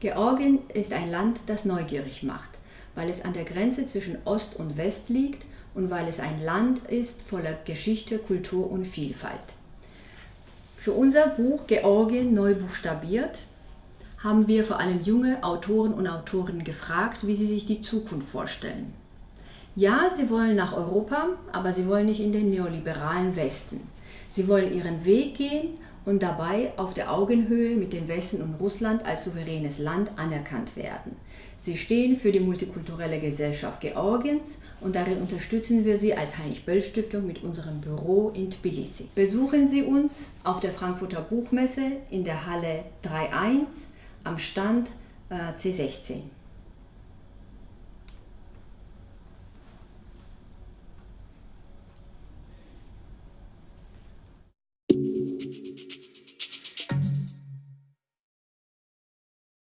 Georgien ist ein Land, das neugierig macht, weil es an der Grenze zwischen Ost und West liegt und weil es ein Land ist voller Geschichte, Kultur und Vielfalt. Für unser Buch Georgien neu buchstabiert haben wir vor allem junge Autoren und Autorinnen gefragt, wie sie sich die Zukunft vorstellen. Ja, sie wollen nach Europa, aber sie wollen nicht in den neoliberalen Westen. Sie wollen ihren Weg gehen und dabei auf der Augenhöhe mit dem Westen und Russland als souveränes Land anerkannt werden. Sie stehen für die multikulturelle Gesellschaft Georgiens und darin unterstützen wir Sie als Heinrich-Böll-Stiftung mit unserem Büro in Tbilisi. Besuchen Sie uns auf der Frankfurter Buchmesse in der Halle 3.1 am Stand äh, C16.